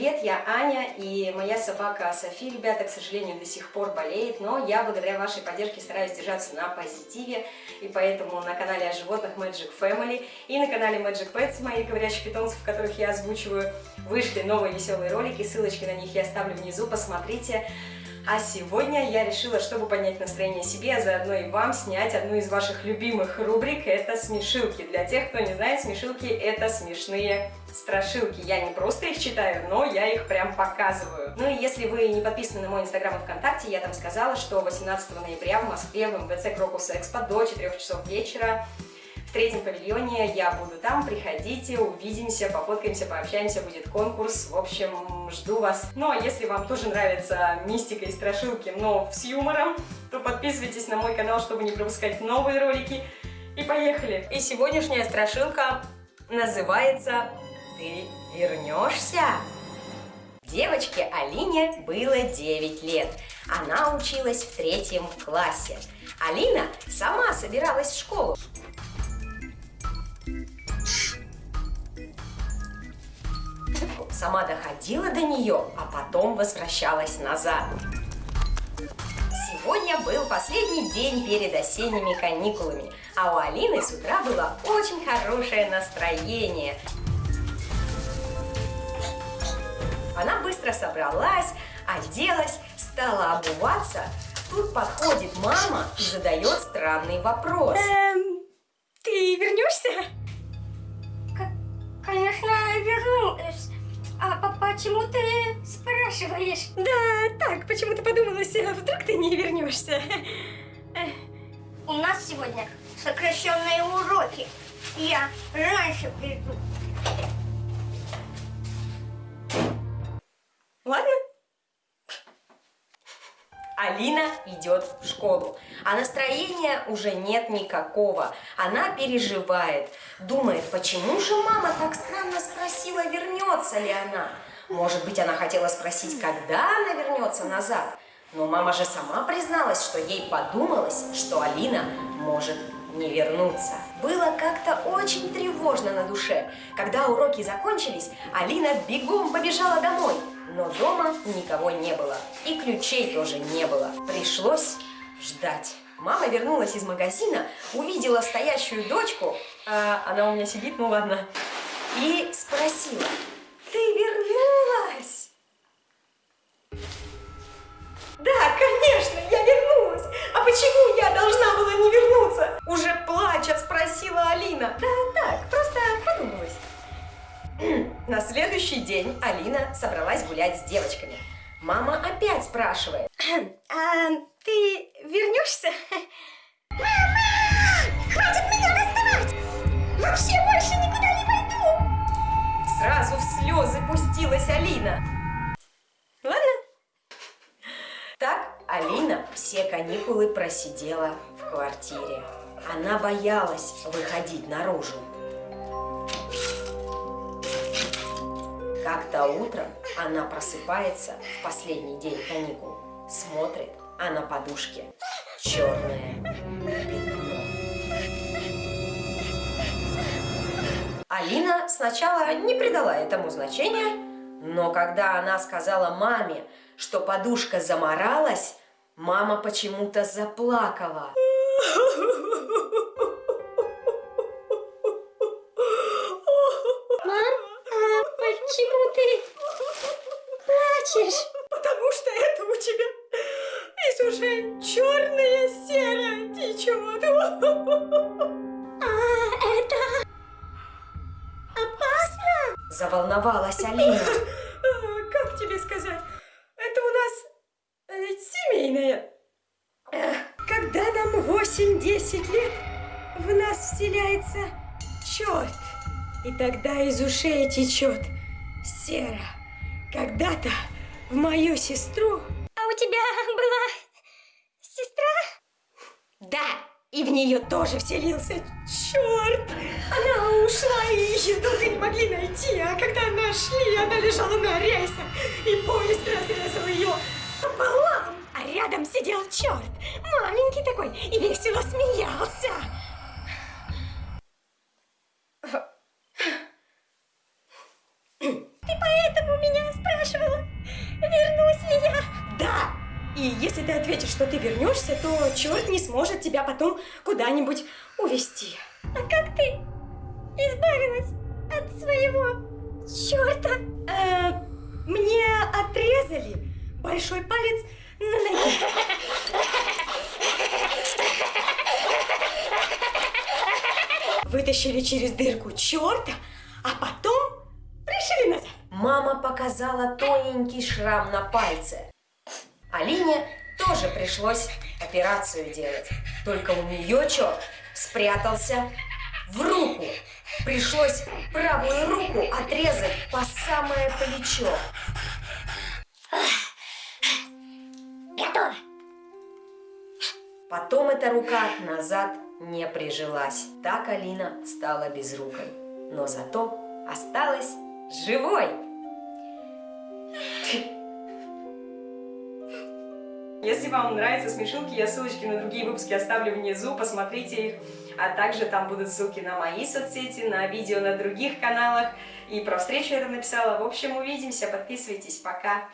привет, я Аня, и моя собака Софи, ребята, к сожалению, до сих пор болеет, но я благодаря вашей поддержке стараюсь держаться на позитиве, и поэтому на канале о животных Magic Family и на канале Magic Pets, моих говорящих питомцев, которых я озвучиваю, вышли новые веселые ролики, ссылочки на них я оставлю внизу, посмотрите. А сегодня я решила, чтобы поднять настроение себе, а заодно и вам снять одну из ваших любимых рубрик, это смешилки. Для тех, кто не знает, смешилки это смешные страшилки. Я не просто их читаю, но я их прям показываю. Ну и если вы не подписаны на мой инстаграм и вконтакте, я там сказала, что 18 ноября в Москве в МВЦ Крокус Экспо до 4 часов вечера в третьем павильоне, я буду там, приходите, увидимся, пофоткаемся, пообщаемся, будет конкурс, в общем, жду вас. Ну а если вам тоже нравится мистика и страшилки, но с юмором, то подписывайтесь на мой канал, чтобы не пропускать новые ролики. И поехали! И сегодняшняя страшилка называется «Ты вернешься?» Девочке Алине было 9 лет. Она училась в третьем классе. Алина сама собиралась в школу. Сама доходила до нее, а потом возвращалась назад. Сегодня был последний день перед осенними каникулами, а у Алины с утра было очень хорошее настроение. Она быстро собралась, оделась, стала обуваться. Тут подходит мама и задает странный вопрос. Эм, ты вернешься? Конечно, вернусь. А по почему ты спрашиваешь? Да, так, почему-то подумалось, а вдруг ты не вернешься. У нас сегодня сокращенные уроки. Я раньше приду. Алина идет в школу, а настроения уже нет никакого. Она переживает, думает, почему же мама так странно спросила, вернется ли она. Может быть, она хотела спросить, когда она вернется назад. Но мама же сама призналась, что ей подумалось, что Алина может не вернуться. Было как-то очень тревожно на душе. Когда уроки закончились, Алина бегом побежала домой. Но дома никого не было. И ключей тоже не было. Пришлось ждать. Мама вернулась из магазина, увидела стоящую дочку, а она у меня сидит, ну ладно, и спросила, ты вернулась? На следующий день Алина собралась гулять с девочками. Мама опять спрашивает. А ты вернешься? Мама! Хватит меня доставать! Вообще больше никуда не пойду! Сразу в слезы пустилась Алина. Ладно. Так Алина все каникулы просидела в квартире. Она боялась выходить наружу. Как-то утром она просыпается в последний день каникул, смотрит, а на подушке черное пятно. Алина сначала не придала этому значения, но когда она сказала маме, что подушка заморалась, мама почему-то заплакала. А, это опасно? Заволновалась Алина. А, Как тебе сказать? Это у нас э, семейное. Э, Когда нам 8-10 лет, в нас вселяется черт. И тогда из ушей течет сера. Когда-то в мою сестру А у тебя была сестра? Да, и в нее тоже вселился черт. Она ушла, и ее долго не могли найти, а когда нашли, она лежала на рельсах, и поезд разрезал ее пополам. А рядом сидел черт, маленький такой, и весело смеялся. И если ты ответишь, что ты вернешься, то черт не сможет тебя потом куда-нибудь увезти. А как ты избавилась от своего черта? Э, мне отрезали большой палец на ноге. Вытащили через дырку черта, а потом пришили назад. Мама показала тоненький шрам на пальце. Алине тоже пришлось операцию делать. Только у нее черт спрятался в руку. Пришлось правую руку отрезать по самое плечо. Готово. Потом эта рука назад не прижилась. Так Алина стала безрукой. Но зато осталась живой. Если вам нравятся смешилки, я ссылочки на другие выпуски оставлю внизу, посмотрите их. А также там будут ссылки на мои соцсети, на видео на других каналах. И про встречу я там написала. В общем, увидимся, подписывайтесь, пока!